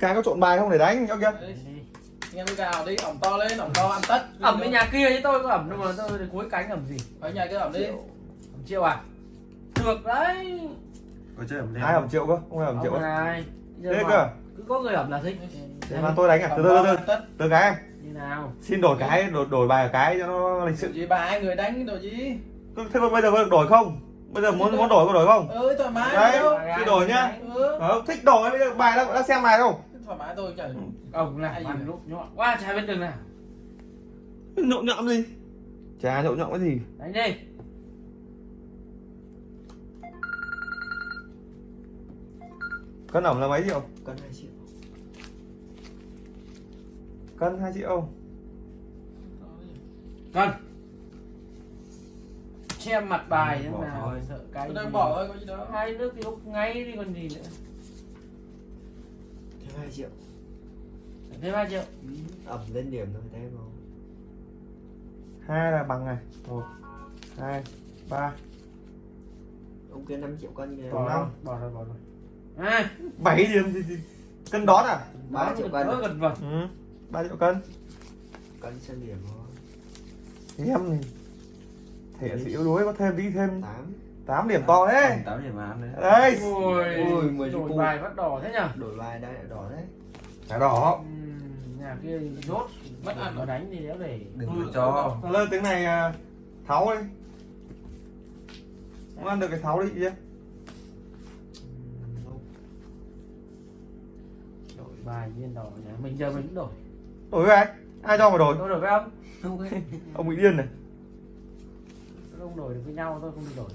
cái có trộn bài không để đánh ok? Đấy, nghe tôi gào đi ẩm to lên ẩm to ăn tất. Ẩm bên nhà kia chứ tôi có ẩm đâu mà tôi cuối cánh ẩm gì. Ở nhà kia ẩm đi. Ẩm triệu à? Được đấy. Có chơi ẩm ai ẩm triệu cơ không ai ẩm triệu. cơ thế mà cơ cứ có người ẩm là thích. Để mà tôi đánh à? Từ từ từ từ. Từ cái em. Như nào? Xin đổi cái đổi, đổi bài cái cho nó lịch sự. gì bà hai người đánh đồ gì? Thế bây giờ có được đổi không? Bây giờ muốn muốn đổi có đổi không? Ơi thoải mái Đấy. Thì đổi nhá. ừ. ờ, thích đổi bây giờ bài đã, đã xem bài không thoải mái tôi chả ổng là Ai bàn gì? lúc nhọn quá trái bên đường nào. Nhộn nhộn gì? Chả nhộn nhộn cái gì. Đánh đi. Cân ẩm là mấy triệu? Cân hai triệu. Cân hai triệu. Cần che mặt bài thế nào thôi. sợ cái tôi đang bỏ thôi có gì đâu. Hai nước thì lúc ngay đi còn gì nữa thêm hai triệu. Thêm ba triệu. Ẩm lên điểm thôi thêm không hai là bằng này. Một hai ba. Ông kia 5 triệu cân kìa Bỏ năm. rồi bỏ rồi bỏ rồi. À. Bảy điểm gì, gì cân đón à? Ba triệu cân gần vật ừ ba triệu cân. Cân xem điểm thôi. Em thì thể sĩ yếu đuối có thêm tí thêm. tám 8 điểm to đấy 8 điểm ăn đấy. Đấy. Ôi. Ôi, mười đổi chục bài bắt đỏ thế nhở? Đổi bài đây đỏ đấy. Thẻ đỏ. Ừm, nhà kia rốt Mất ăn mà đánh thì đéo để. Đừng Ừ, cho. Lơ tiếng này à, tháo đi. Không ăn được cái tháo đi chứ đổi bài viên đỏ nhà mình giờ mình cũng đổi. Đổi với ai? Ai cho mà đổi? Tôi đổi với ông. Ông bị điên này. Tôi không đổi được với nhau tôi không đi đổi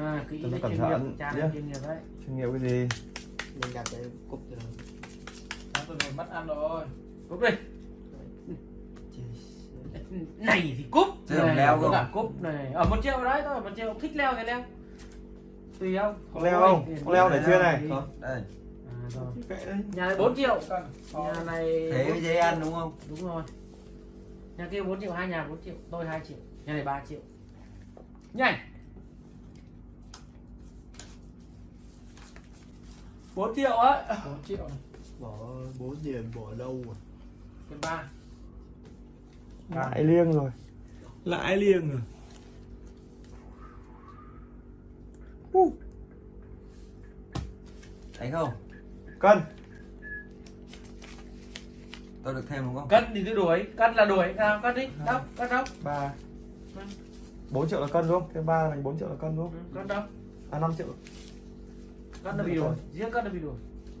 à kỹ Tôi cẩn thận. chuyên nghiệp đấy. Chuyên nghiệp cái gì? Mình đặt cái cúp rồi Đó, tôi mất ăn rồi. Cúp đi này thì cúp. Thế này leo không? là cúp này. Ở một triệu đấy tôi ở một triệu. Thích leo thì leo. Tùy ông. Có leo không? Có leo để chưa này? Không, đây à, rồi. kệ đấy nhà này 4 triệu. Cân. Ờ, nhà này thế mới dễ ăn đúng không? Đúng rồi. Nhà kia 4 triệu hai nhà 4 triệu. Tôi 2 triệu. Nhà này 3 triệu. Nhanh 4 triệu á. 4 triệu. Bỏ 4 điểm bỏ đâu à cân ba. Lại liêng rồi. Lại liêng rồi. Uh, đánh không? Cân. Tôi được thêm đúng không? Cân thì cứ đuổi. Cân là đuổi. Nào cân đi. Đâu cân đâu ba. Bốn triệu là cân đúng không? Thêm ba là thành bốn triệu là cân đúng Ừ, không cân đâu? À năm triệu cân là bị đuổi riêng cân là bị đuổi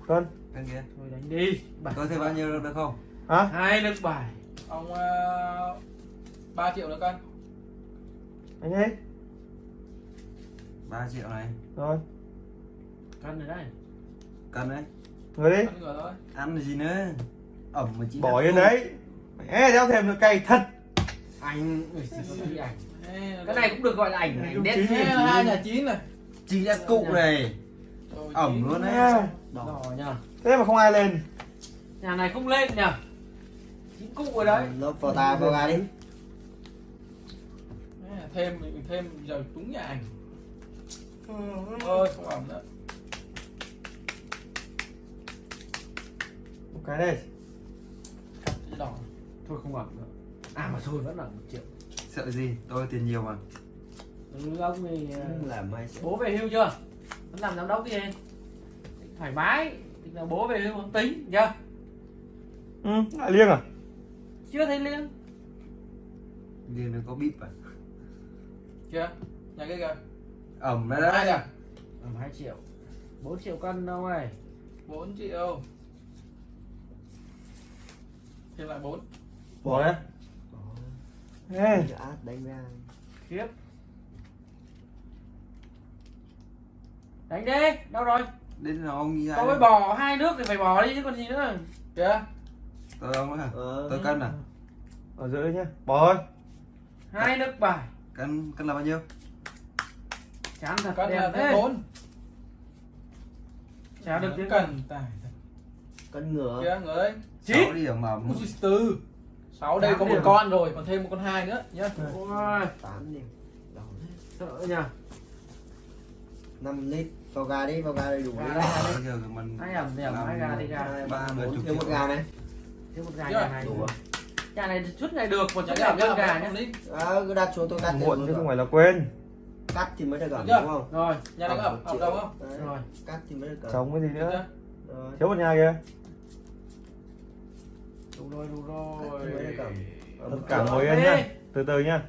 cân. Cân kia. Thôi đánh đi. Bảy. Tôi thêm bao nhiêu được không? Hả? Hai nước bài ông uh, 3 triệu nữa cân. Anh ấy. 3 triệu này. Rồi. Cân rồi đấy cân đấy. Người đi. Thôi. Ăn gì nữa? Ẩm mà chỉ bỏ yên đấy. Mẹ đeo thêm nữa cay thật. Anh có cái này cũng được gọi là ảnh ảnh đen hai nhà chín này. Chỉ đặt cụ này ẩm luôn đấy đỏ. Nhờ thế mà không ai lên. Nhà này không lên nhờ chín cụ rồi đấy. Lớp vào ta vào gà đi. Thêm thêm giờ trúng nhà ảnh. Ơi không ẩm nữa. Một cái đây. Đỏ. Thôi không ẩm nữa. À mà thôi vẫn là một triệu. Sợ gì? Tôi tiền nhiều mà. Ừ, ông thì làm triệu bố về hưu chưa vẫn làm giám đốc gì thoải mái. Thì là bố về không tính chưa ừ lại liêng à? Chưa thấy liêng. Liền nó có bíp à chưa? Nhà cái kìa. Ẩm đấy đấy à? Ẩm hai triệu. 4 triệu cân đâu ơi 4 triệu. Thêm lại 4 bỏ đấy ê. Át đánh ra. Khiếp đánh đi đâu rồi? Đến là ông như tôi bỏ hai nước thì phải bỏ đi chứ còn gì nữa. Kìa. Tôi ông á Ờ. tôi cân à? Ở đây nhá bỏ thôi. Hai nước bài. Cân cân là bao nhiêu? Chán thật cân là đẹp thế. 4 chả được tiếng cần tài cân ngửa. Kìa đây Chín. sáu điểm mà từ. 6 đây có một con rồi còn thêm một con hai nữa nhá. Ôi, tám điểm. Sợ nhỉ 5 lít. Vào gà đi vào gà đầy đủ Gà đi gà đây. bây giờ mình hai ẩm thì ẩm hai gà thì gà ba bốn, chục thiếu một gà này. Thiếu một gà này. Đủ à? nhà này chút này được một dạ, ẩm gà đi. à, cứ đặt xuống tôi cắt muộn chứ không phải là quên. Cắt thì mới được ẩm đúng không? Rồi Nhà này có ẩm, ẩm đâu không? Đấy, rồi. cắt thì mới được ẩm chống cái gì nữa? thiếu một nhà kia đủ rồi đủ rồi. cả ngồi yên nhá. Từ từ nhá.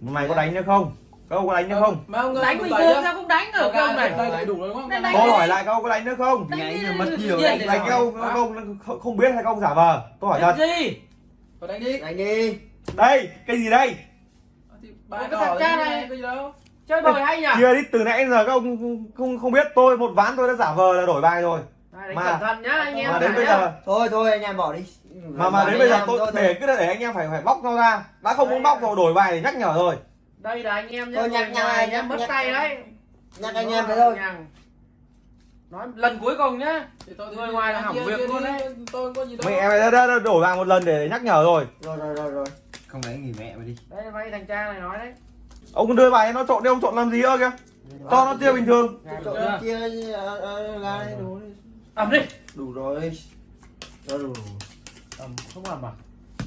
Một này có đánh nữa không các ông có đánh nữa không Mà ông đánh bình thường sao không đánh Ở được không này? đây đầy đủ rồi đúng không? Tôi hỏi lại các ông có đánh nữa không? Ngày giờ mất nhiều đánh các ông các ông không- không biết hay các ông giả vờ? Tôi hỏi thật. gì? Vào đánh đi. đánh đi. Đây cái gì đây? Thì Ba Cái đỏ thằng cha này cái gì đâu. chơi bời hay nhỉ? Chia đi từ nãy giờ các ông không, không biết. Tôi một ván tôi đã giả vờ là đổi bài rồi. Đánh Mà- cẩn thận nhá anh em mà đến bây nhá. giờ thôi thôi anh em bỏ đi. Mà mà đến bây giờ tôi để cứ để anh em phải phải bóc nó ra. Đã không muốn bóc rồi đổi bài thì nhắc nhở rồi đây là anh em nhá Thôi, nhặt này, nhá nhặt- mất nhặt- tay đấy. nhắc anh em thế thôi. nói lần cuối cùng nhá. Thì tôi Người ngoài là hỏng Kia- việc kia luôn đấy. Tôi không có gì đâu. mẹ em đã, đã, đã đổi bài một lần để nhắc nhở rồi. Rồi rồi rồi rồi. Không đánh nghỉ mẹ mày đi. Đây là vay thằng cha này nói đấy. Ông đưa bài nó trộn đi ông trộn làm gì ơ kìa? Cho nó chia bình thường. Trộn chia ờ, ờ, gà đây đủ đi. ẩm đi. Đủ rồi. Rồi đủ ẩm không ẩm à?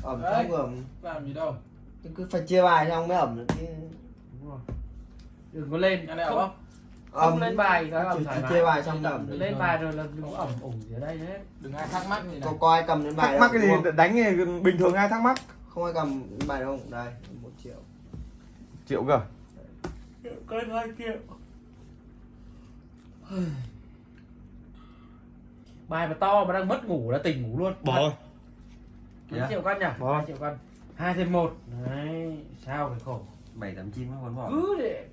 Ẩm Đấy. không ẩm. Làm gì đâu. Cứ phải chia bài xong mới ẩm được chứ đúng rồi. Đừng có lên. Này không, ẩm không? không Ẩm lên bài cái ẩm chỉ, thoải mái. chia bài xong ẩm lên bài rồi là đừng có ẩm. ủng gì ở đây hết Đừng ai thắc mắc gì này. có ai cầm đến bài thắc mắc gì? đánh thì bình thường ai thắc mắc? Không ai cầm đến bài đâu đây một triệu. Triệu cơ? Có hai triệu. Bài mà to mà đang mất ngủ là tỉnh ngủ luôn. Bỏ. Triệu cân nhỉ? Bỏ. hai triệu cân hai thêm một. Đấy sao phải khổ? Bảy tám chín vẫn bỏ. Cứ để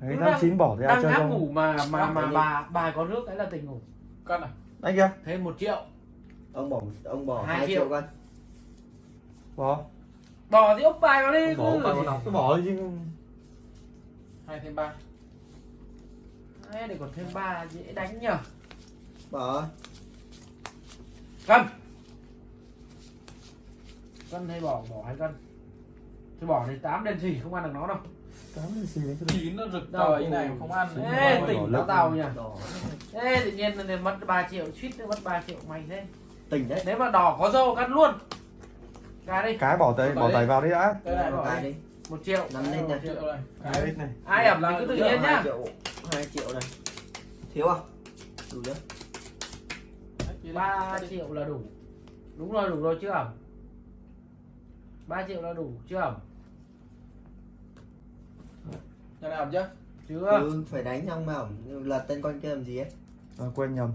đấy đang- chín bỏ thì ai đang không? ngủ mà mà mà bà bà có nước đấy là tỉnh ngủ. Cân à? anh kia thêm một triệu. Ông bỏ ông bỏ Hai triệu. triệu cân bỏ. Bỏ thì ốc bài vào đi bỏ bài vào bỏ đi chứ. Hai thêm ba. Đấy, để còn thêm ba dễ đánh nhở bỏ. Cân cân hay bỏ bỏ hai cân? Thì bỏ thì tám đen xỉ không ăn được nó đâu. Tám cái gì đấy Chín nó rực như này mà không ăn. Ê, tỉnh tao tàu nhỉ. Ê, tự nhiên là mất 3 triệu suýt nữa mất 3 triệu mày thế. Tỉnh đấy. Nếu mà đỏ có dâu cắt luôn. Cái đi. Cái bỏ tay bỏ tay vào đi đã. Đây này Bỏ cái đi. một triệu. Năm lên nha. triệu. Này. Cái này. Ai ẩm thì cứ tự nhiên nhá. Hai triệu này. Thiếu không? Đủ chưa? Ba triệu là đủ. Đúng rồi đủ rồi chưa ẩm 3 triệu là đủ chưa? Ẩm Nhà này ẩm chưa? chưa ừ, phải đánh xong mà. Ẩm lật tên con kia làm gì ấy? À, quên nhầm.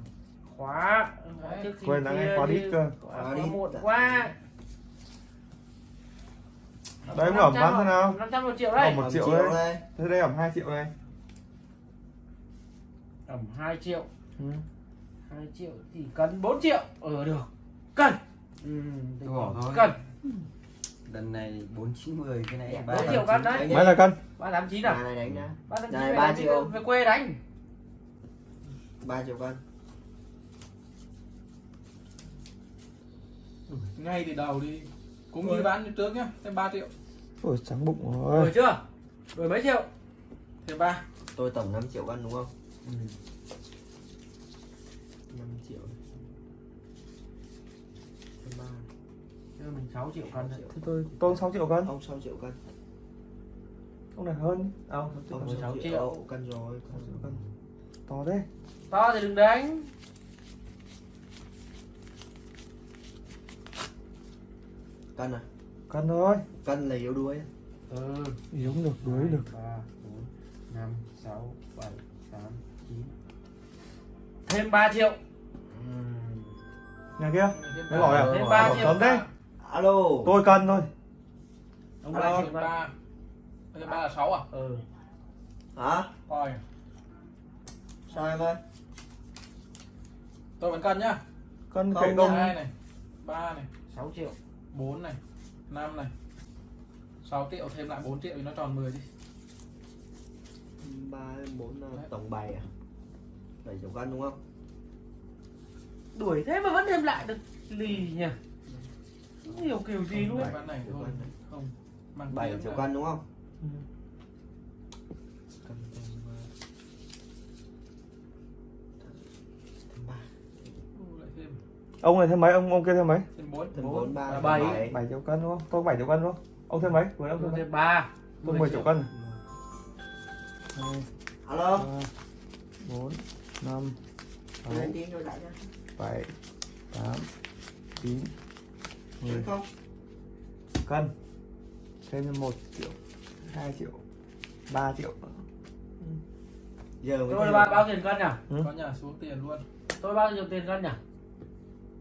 Khóa. Đấy. quên đã kia nghe khóa đít cơ. Khóa, Khóa đít. muộn quá. Đấy, ẩm bán thế nào? 500 một triệu đây một Ẩm triệu đấy. đây. Thế đây ẩm 2 triệu này ẩm 2 triệu. Ừ. 2 triệu thì cân 4 triệu. Ờ được. Cân ừ, thôi. cân lần này bốn chín mười cái này Dạ, ba triệu cân đấy. mấy là cân ba tám chín à này đánh ra ba tám Này, chín ba về triệu. về quê đánh. Ba triệu cân Ngay từ đầu đi. Cũng như bán như trước nhá. Thêm 3 triệu. ôi trắng bụng đổi rồi chưa? Đổi mấy triệu? Thêm 3. tôi tổng 5 triệu cân đúng không? 5 triệu. Thêm ba Đưa mình 6 triệu cân đấy. thế tôi tôi 6 triệu cân. Ông 6 triệu cân. Ông này hơn à, ông ông 16 6 triệu. triệu. Cân rồi cân cân to đấy to thì đừng đánh. Cân à? Cân thôi. Cân là yếu đuối. Ừ. Giống được đuối được. ba bốn năm sáu bảy tám chín. Thêm 3 triệu. Nhà kia. Ba. gọi à? thêm Bỏ 3 bỏ triệu sớm đấy. Alo tôi cân thôi ông. 3 triệu Thêm cân 3. Thêm 3 là 6 à? ừ hả Coi. sao em ơi Tôi vẫn cân nhá. cân kệ nha. công 2 này. 3 này. 6 triệu 4 này. 5 này. 6 triệu thêm lại 4 triệu thì nó tròn 10 đi. ba bốn tổng bài à bảy triệu cân đúng không đuổi thế mà vẫn thêm lại được lì nhỉ không hiểu kiểu gì luôn Bạn này thôi Không bảy triệu cân đúng không? Ừ. Ông này thêm mấy? Ông ông kia thêm mấy? Thêm 4, thêm 4, 3, 7. 7 triệu cân đúng không? Tôi 7 triệu cân đúng không? Ông thêm mấy? Vừa ông thêm 3. Tôi 10 triệu cân. 2, Alo. 3, 4 5 6 7 8 9 ừ. không? Cân. Thêm một triệu hai triệu ba triệu. Ừ. Giờ tôi bao, bao tiền cân nhỉ? Ừ? con nhà xuống tiền luôn. Tôi bao nhiêu tiền cân nhỉ?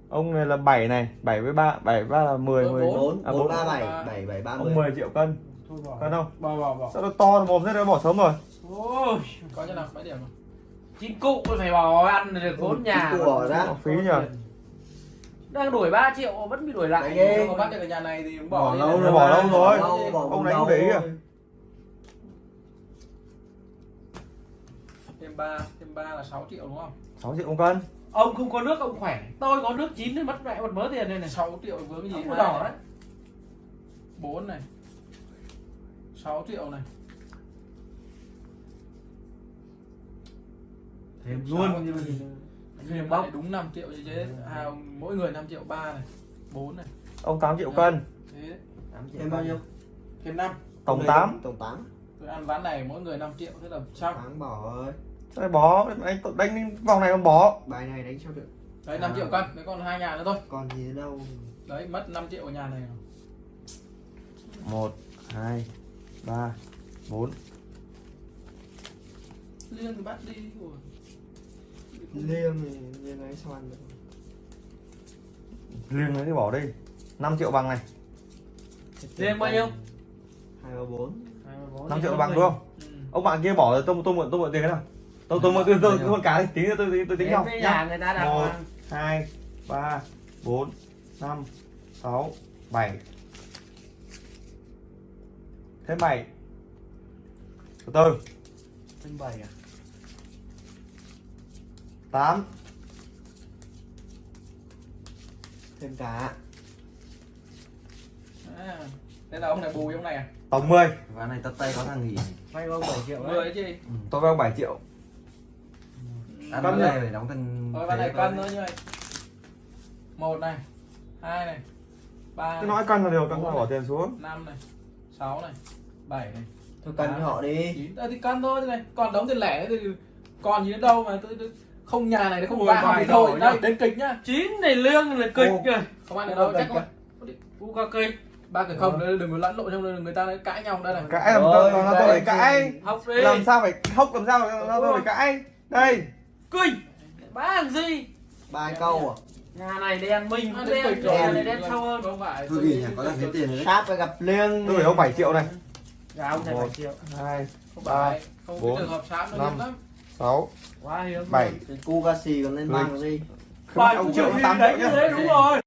Ông này là 7 này 7 với 3 7 với 3 là 10 4, 10 4 à, 4 3 7 7 7 30 ông 10 triệu cân. Thôi bỏ. Cân không? Bỏ bỏ bỏ. Sao nó to nó mồm thế nó bỏ sống rồi? Ôi. Có cho nào mấy điểm rồi chính cụ tôi phải bỏ ăn được vốn ừ, nhà cụ bỏ ra. Phí nhỉ đang đuổi 3 triệu vẫn bị đuổi lại. Đấy được ở nhà này thì cũng Bỏ bỏ lâu rồi, bỏ lâu rồi. Ông đâu không để ý à? thêm ba thêm ba là 6 triệu đúng không? 6 triệu một cân. Ông không có nước ông khỏe. Tôi có nước chín thì mất mẹ một mớ tiền đây này. 6 triệu với cái gì ông đỏ đấy. 4 này. 6 triệu này. Thêm Luôn. Thêm bóc đúng 5 triệu như thế à, mỗi người 5 triệu 3 này 4 này. Ông 8 triệu cân. thế đấy. thêm bao nhiêu? Thêm 5 tổng 8 tổng tám. Tôi ăn ván này mỗi người 5 triệu thế là xong. Tháng bỏ rồi. Sao anh tự đánh vòng này còn bỏ. Bài này đánh sao được. Đấy 5 À. triệu cân đấy còn hai nhà nữa thôi. Còn gì đâu. Đấy mất 5 triệu ở nhà này 1 2 3 4 liêng thì bắt đi Ủa. Liêng thì liêng ấy sao ăn được? Riêng đấy thì bỏ đi. 5 triệu bằng này. Riêng bao nhiêu? Hai ba bốn. 5 triệu bằng đúng không ừ. ông bạn kia bỏ rồi tôi tôi mượn tôi mượn tiền cái nào? Tôi tôi mượn tôi tôi mượn cả đi. Tí nữa tôi tôi, tính với nhá. nhà người ta đàng Một. hai ba bốn năm sáu bảy. Thêm bảy. Từ từ. Thêm bảy à tám. Thêm cả. À, thế là ông này bù ông này à? Tổng 10 ván này tất tay có thằng gì? Vay ông bảy triệu 10 đấy đấy chứ ừ. tôi vay ông 7 triệu. Ăn Cân này phải đóng thằng thôi ván này cân nữa như vậy một này hai này ba cứ nói cân là được cân là bỏ tiền xuống. năm này sáu này bảy này thôi cần cho họ đi. chín. À, thì cân thôi thế này. Còn đóng tiền lẻ thì còn gì nữa đâu mà tôi, tôi không nhà này nó không bài thì thôi đây nhá. đến kịch nhá. Chín này lương là kịch kìa. Không ăn được đâu Kịch chắc không u ca kịch ba cái không đừng có lẫn lộn trong đây người ta lại cãi nhau đây này. Cãi làm Rồi, sao tôi phải cãi? Học đi. Làm sao phải hốc làm sao làm tôi phải cãi? Đây. Kinh. Ba làm gì? Ba câu à? Nhà này đen minh À, đen kịch nhà rồi. này đen sâu hơn. không phải Thôi gì? nhỉ, có thằng kiếm tiền rồi đấy. Sáp phải gặp liêng tôi phải ông 7 triệu này gà ông này bảy triệu. hai không ba, phải không bốn, năm. Hiếm lắm sáu quá hiếm bảy. cái cu ca xì còn lên bằng gì không phải ông triệu tám triệu đấy nhá. đấy đúng rồi